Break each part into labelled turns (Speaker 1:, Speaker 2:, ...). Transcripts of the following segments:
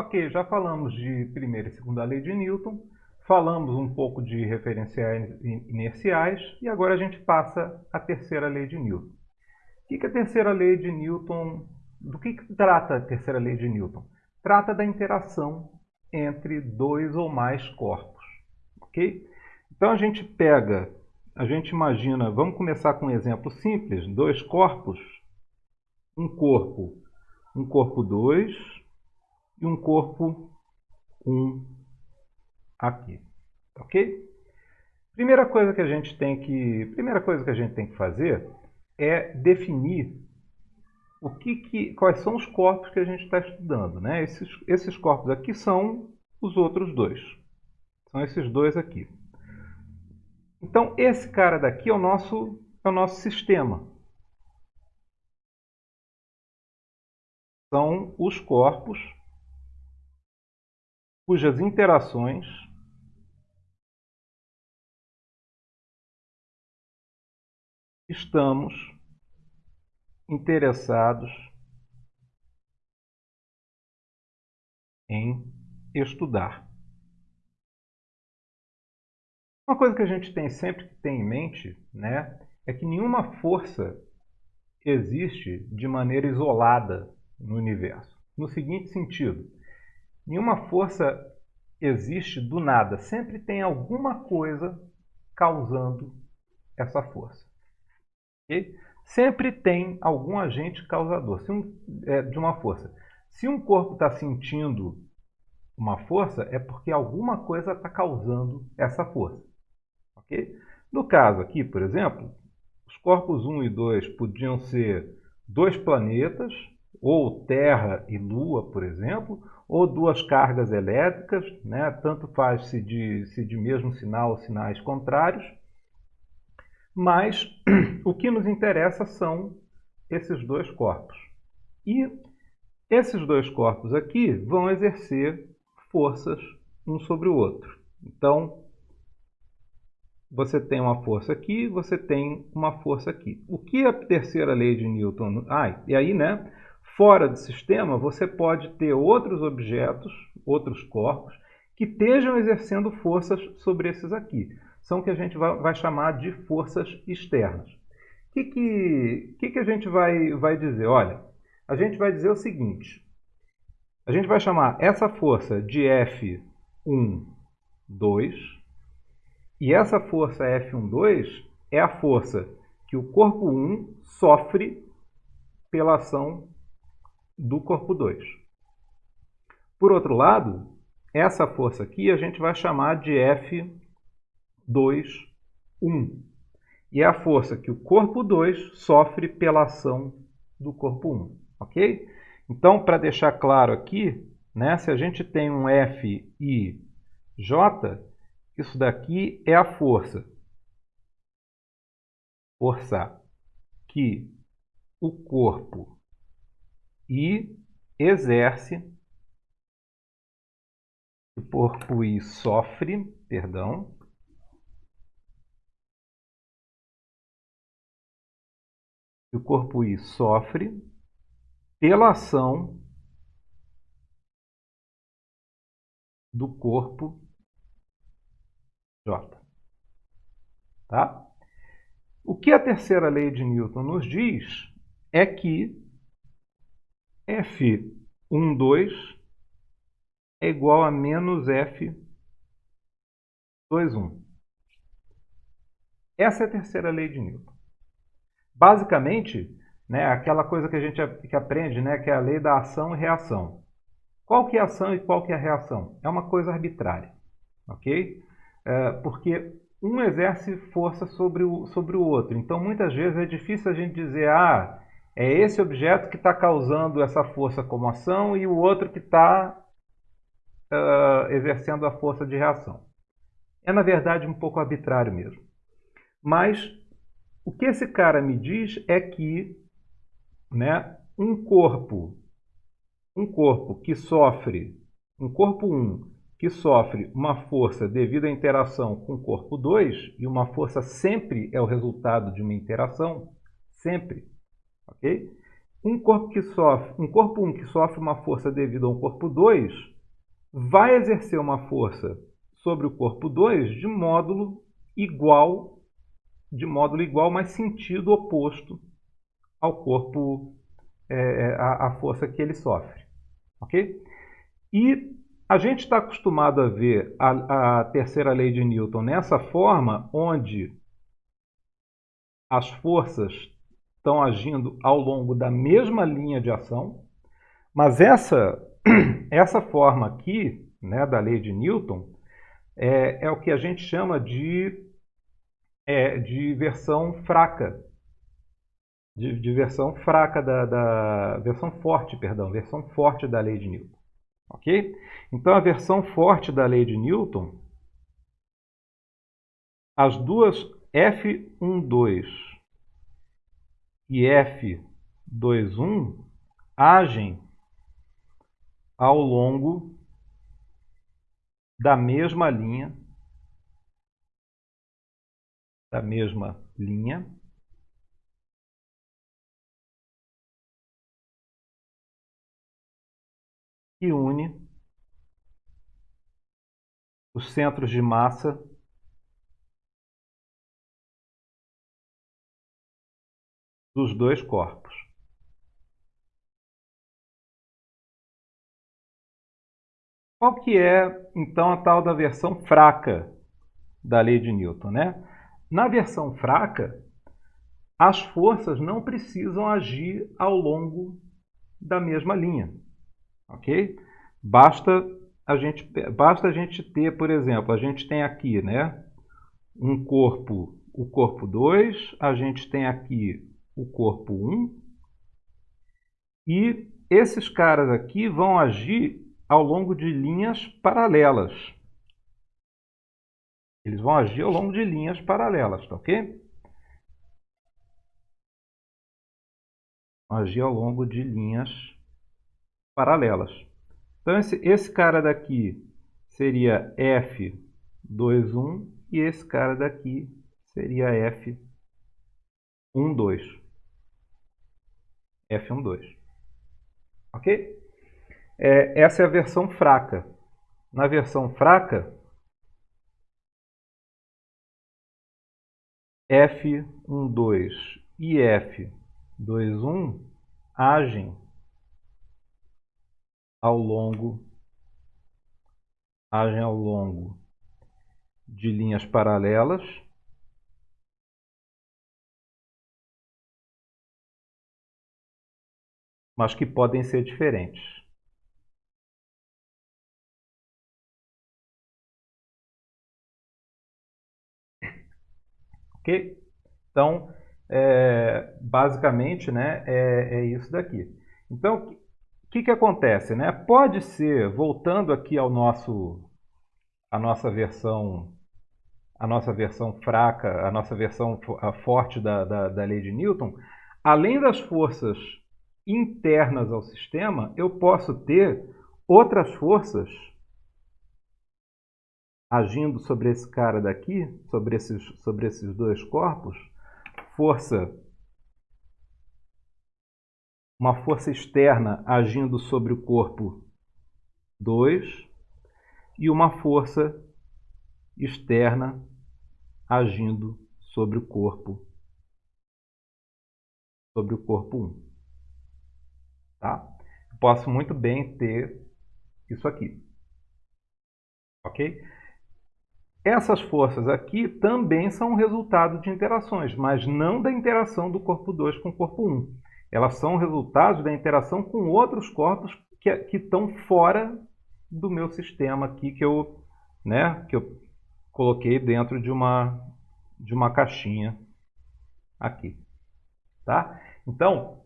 Speaker 1: Ok, já falamos de primeira e segunda lei de Newton, falamos um pouco de referenciais inerciais e agora a gente passa à terceira lei de Newton. O que, que a terceira lei de Newton, do que, que trata a terceira lei de Newton? Trata da interação entre dois ou mais corpos, ok? Então a gente pega, a gente imagina, vamos começar com um exemplo simples, dois corpos, um corpo, um corpo 2 e um corpo 1 um aqui, ok? Primeira coisa que a gente tem que, primeira coisa que a gente tem que fazer é definir o que, que quais são os corpos que a gente está estudando, né? Esses, esses corpos aqui são os outros dois, são esses dois aqui. Então esse cara daqui é o nosso é o nosso sistema. São os corpos cujas interações estamos interessados em estudar. Uma coisa que a gente tem sempre que ter em mente né, é que nenhuma força existe de maneira isolada no universo. No seguinte sentido, nenhuma força existe do nada, sempre tem alguma coisa causando essa força. Okay? Sempre tem algum agente causador um, é, de uma força. Se um corpo está sentindo uma força, é porque alguma coisa está causando essa força. Okay? No caso aqui, por exemplo, os corpos 1 e 2 podiam ser dois planetas, ou Terra e Lua, por exemplo, ou duas cargas elétricas, né? tanto faz se de, se de mesmo sinal ou sinais contrários, mas o que nos interessa são esses dois corpos. E esses dois corpos aqui vão exercer forças um sobre o outro. Então, você tem uma força aqui, você tem uma força aqui. O que a terceira lei de Newton... Ah, e aí, né? Fora do sistema, você pode ter outros objetos, outros corpos, que estejam exercendo forças sobre esses aqui são o que a gente vai, chamar de forças externas. O que, que, que, que a gente vai, vai dizer? Olha, a gente vai dizer o seguinte, a gente vai chamar essa força de F1, 2, e essa força F1, 2 é a força que o corpo 1 sofre pela ação do corpo 2. Por outro lado, essa força aqui a gente vai chamar de F 2, 1. E é a força que o corpo 2 sofre pela ação do corpo 1. Ok? Então, para deixar claro aqui, né, se a gente tem um F e J, isso daqui é a força. Força que o corpo I exerce, o corpo I sofre, perdão, o corpo I sofre pela ação do corpo J. Tá? O que a terceira lei de Newton nos diz é que F12 é igual a menos F21. Essa é a terceira lei de Newton. Basicamente, né, aquela coisa que a gente que aprende, né, que é a lei da ação e reação. Qual que é a ação e qual que é a reação? É uma coisa arbitrária, ok? É, porque um exerce força sobre o, sobre o outro. Então, muitas vezes é difícil a gente dizer, ah, é esse objeto que está causando essa força como ação e o outro que está uh, exercendo a força de reação. É, na verdade, um pouco arbitrário mesmo. Mas o que esse cara me diz é que né, um corpo, um corpo que sofre, um corpo 1 que sofre uma força devido à interação com o corpo 2, e uma força sempre é o resultado de uma interação, sempre, ok? um corpo que sofre, um corpo 1 que sofre uma força devido a um corpo 2 vai exercer uma força sobre o corpo 2 de módulo igual, de módulo igual, mas sentido oposto ao corpo, é, é a, a força que ele sofre. Ok? E a gente está acostumado a ver a, a terceira lei de Newton nessa forma, onde as forças estão agindo ao longo da mesma linha de ação, mas essa, essa forma aqui né, da lei de Newton é, é o que a gente chama de, é, de versão fraca. De, de versão fraca da, da, versão forte, perdão, versão forte da lei de Newton. Ok? Então a versão forte da lei de Newton, as duas F12 e F21 agem ao longo da mesma linha, da mesma linha, que une os centros de massa dos dois corpos. Qual que é, então, a tal da versão fraca da lei de Newton? Né? Na versão fraca, as forças não precisam agir ao longo da mesma linha. Ok? Basta a gente, basta a gente ter, por exemplo, a gente tem aqui né, um corpo, o corpo 2, a gente tem aqui o corpo 1, e esses caras aqui vão agir ao longo de linhas paralelas. Eles vão agir ao longo de linhas paralelas, tá ok? Agir ao longo de linhas paralelas. Então, esse, esse cara daqui seria F21 e esse cara daqui seria F12. F12. Ok? É, essa é a versão fraca. Na versão fraca, F12 e F21 agem ao longo agem ao longo de linhas paralelas mas que podem ser diferentes. Ok? Então, é, basicamente, né, é, é isso daqui. Então, o que, que acontece? Né? Pode ser, voltando aqui ao nosso, a nossa versão a nossa versão fraca, a nossa versão forte da, da, da lei de Newton, além das forças internas ao sistema, eu posso ter outras forças agindo sobre esse cara daqui, sobre esses, sobre esses dois corpos, força uma força externa agindo sobre o corpo 2 e uma força externa agindo sobre o corpo sobre o corpo 1. Tá? Posso muito bem ter isso aqui. OK? Essas forças aqui também são resultado de interações, mas não da interação do corpo 2 com o corpo 1 elas são resultados da interação com outros corpos que, que estão fora do meu sistema aqui que eu, né, que eu coloquei dentro de uma, de uma caixinha aqui. Tá? Então,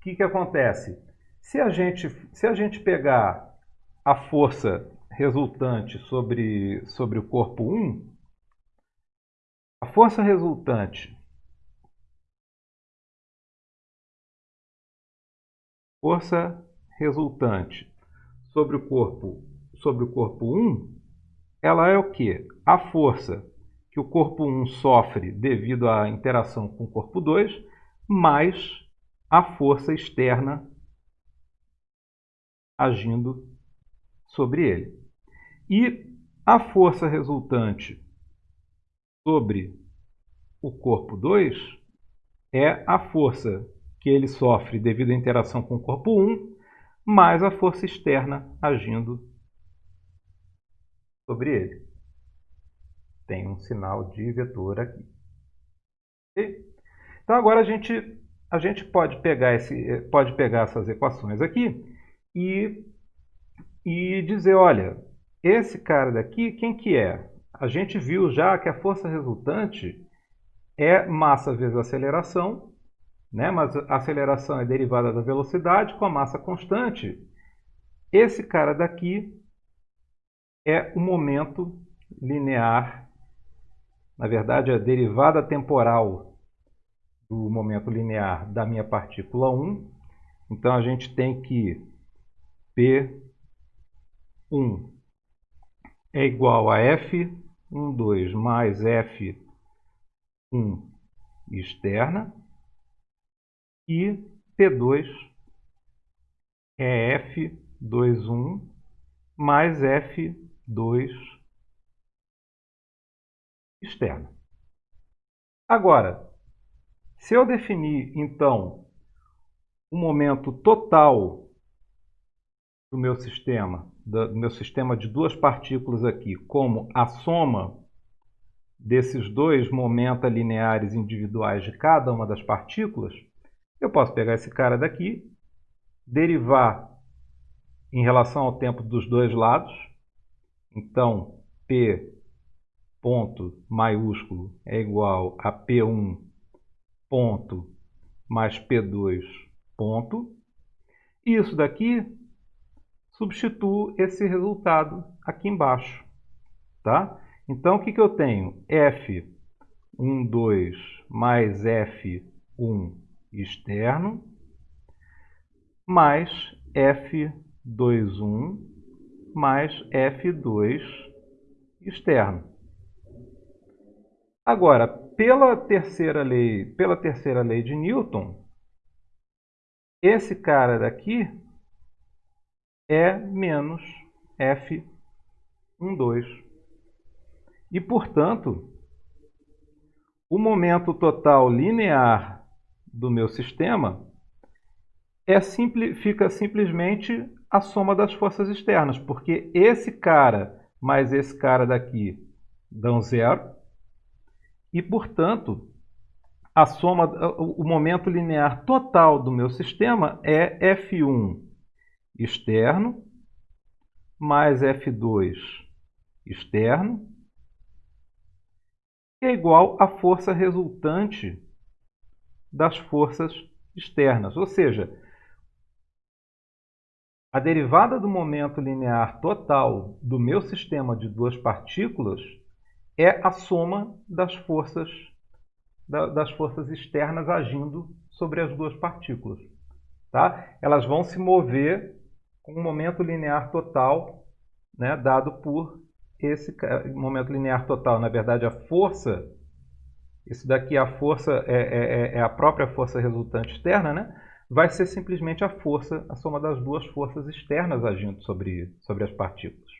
Speaker 1: o que, que acontece? Se a, gente, se a gente pegar a força resultante sobre, sobre o corpo 1, a força resultante Força resultante sobre o corpo sobre o corpo 1, ela é o que? A força que o corpo 1 sofre devido à interação com o corpo 2, mais a força externa agindo sobre ele. E a força resultante sobre o corpo 2 é a força que ele sofre devido à interação com o corpo 1, mais a força externa agindo sobre ele. Tem um sinal de vetor aqui. Então agora a gente, a gente pode, pegar esse, pode pegar essas equações aqui e, e dizer, olha, esse cara daqui, quem que é? A gente viu já que a força resultante é massa vezes aceleração, né? mas a aceleração é derivada da velocidade com a massa constante. Esse cara daqui é o momento linear, na verdade, é a derivada temporal do momento linear da minha partícula 1. Então, a gente tem que P1 é igual a F12 mais F1 externa e P2 é F21 mais F2 externa. Agora, se eu definir, então, o momento total do meu sistema, do meu sistema de duas partículas aqui, como a soma desses dois momenta lineares individuais de cada uma das partículas, eu posso pegar esse cara daqui, derivar em relação ao tempo dos dois lados. Então, P ponto maiúsculo é igual a P1 ponto mais P2 ponto. Isso daqui substituo esse resultado aqui embaixo. Tá? Então, o que, que eu tenho? F12 mais F1 externo mais F21 mais F2 externo. Agora, pela terceira lei, pela terceira lei de Newton, esse cara daqui é menos F12. E, portanto, o momento total linear do meu sistema é fica simplesmente a soma das forças externas, porque esse cara mais esse cara daqui dão zero, e, portanto, a soma, o momento linear total do meu sistema é F1 externo mais F2 externo é igual à força resultante das forças externas. Ou seja, a derivada do momento linear total do meu sistema de duas partículas é a soma das forças, das forças externas agindo sobre as duas partículas. Tá? Elas vão se mover com um momento linear total né, dado por esse momento linear total. Na verdade, a força, isso daqui a força é, é, é, é a própria força resultante externa, né? vai ser simplesmente a força, a soma das duas forças externas agindo sobre, sobre as partículas.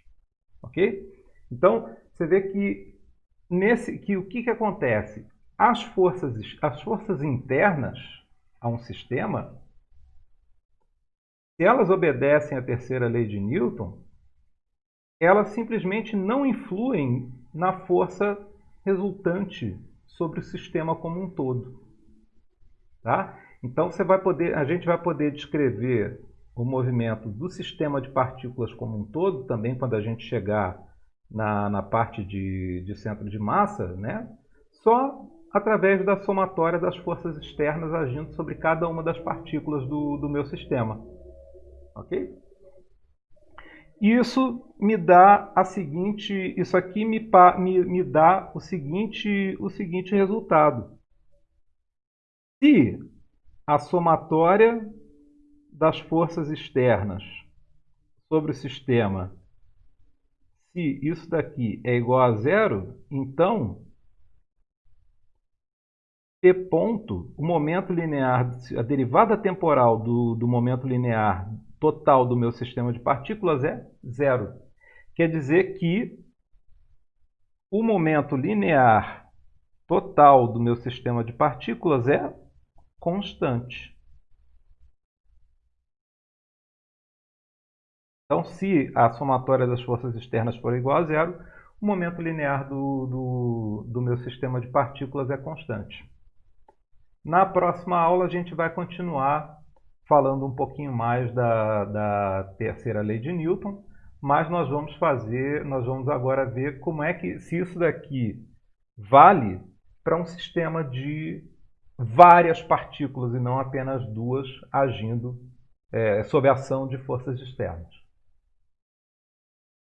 Speaker 1: Ok? Então, você vê que, nesse, que o que, que acontece? As forças, as forças internas a um sistema se elas obedecem à terceira lei de Newton, elas simplesmente não influem na força resultante sobre o sistema como um todo. Tá? Então você vai poder, a gente vai poder descrever o movimento do sistema de partículas como um todo, também quando a gente chegar na, na parte de, de centro de massa, né? só através da somatória das forças externas agindo sobre cada uma das partículas do, do meu sistema. Ok? Isso me dá a seguinte, isso aqui me, me, me dá o seguinte, o seguinte resultado. Se a somatória das forças externas sobre o sistema, se isso daqui é igual a zero, então T ponto, o momento linear, a derivada temporal do, do momento linear total do meu sistema de partículas é zero. Quer dizer que o momento linear total do meu sistema de partículas é constante. Então, se a somatória das forças externas for igual a zero, o momento linear do, do, do meu sistema de partículas é constante. Na próxima aula, a gente vai continuar falando um pouquinho mais da, da terceira lei de Newton, mas nós vamos fazer, nós vamos agora ver como é que, se isso daqui vale para um sistema de várias partículas e não apenas duas agindo é, sob a ação de forças externas.